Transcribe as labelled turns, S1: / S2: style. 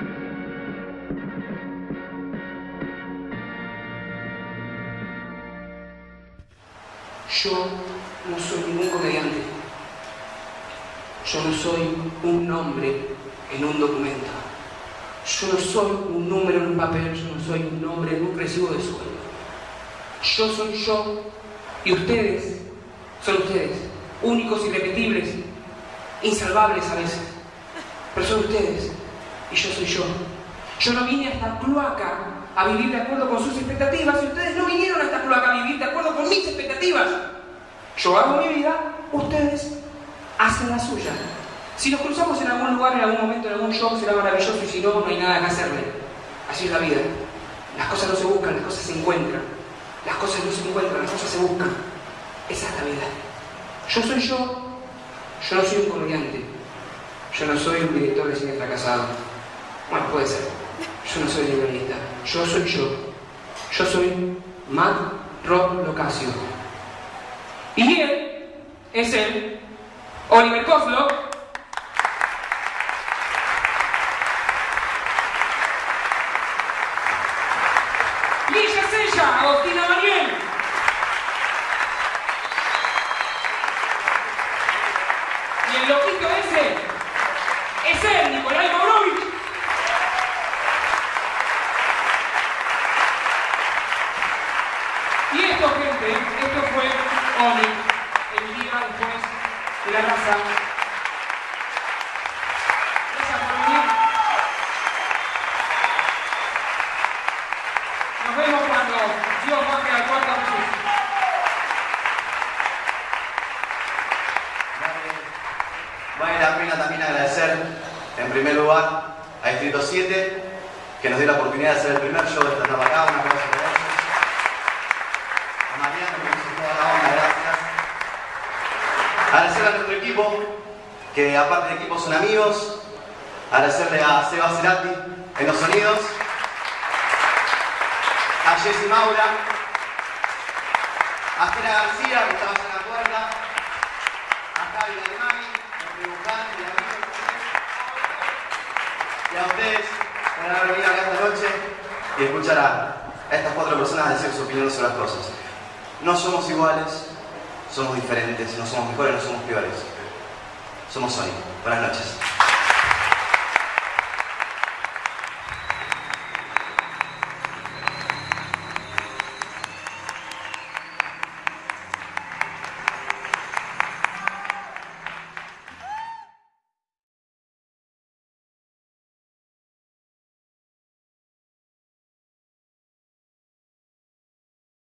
S1: Yo no soy ningún comediante. Yo no soy un nombre en un documento. Yo no soy un número en un papel, yo no soy un nombre en un recibo de sueldo. Yo soy yo y ustedes son ustedes, únicos, irrepetibles, insalvables a veces. Pero son ustedes y yo soy yo. Yo no vine a esta cloaca a vivir de acuerdo con sus expectativas y ustedes no vinieron a esta cloaca a vivir de acuerdo con mis expectativas. Yo hago mi vida, ustedes hacen la suya. Si nos cruzamos en algún lugar, en algún momento, en algún show, será maravilloso y si no, no hay nada que hacerle. Así es la vida. Las cosas no se buscan, las cosas se encuentran. Las cosas no se encuentran, las cosas se buscan. Esa es la vida. Yo soy yo. Yo no soy un comediante. Yo no soy un director de cine fracasado. Bueno, puede ser. Yo no soy guionista. Yo soy yo. Yo soy Matt Rob Locasio. Y él es el Oliver Kozlov. Lilla Sella, Agostina Mariel. Y el loquito ese es él, Nicolai Maurovich. Esto, gente, esto fue Oli, el día después de la raza. Gracias por venir. Nos vemos cuando Dios baje al cuarto Jesús.
S2: Vale la pena también agradecer, en primer lugar, a Distrito 7, que nos dio la oportunidad de hacer el primer show de esta etapa acá. Un aplauso para ellos. A Mariano, que hizo toda la onda, gracias. Agradecer a nuestro equipo, que aparte de equipo son amigos. Agradecerle a Seba Cerati en los sonidos. A Jessy Maura. A Gina García, que estaba en la puerta. A Javi Alemani, nuestro dibujante y amigo. Y a ustedes por haber venido acá esta noche y escuchar a estas cuatro personas decir su opinión sobre las cosas. No somos iguales, somos diferentes, no somos mejores, no somos peores. Somos Sony. Buenas noches.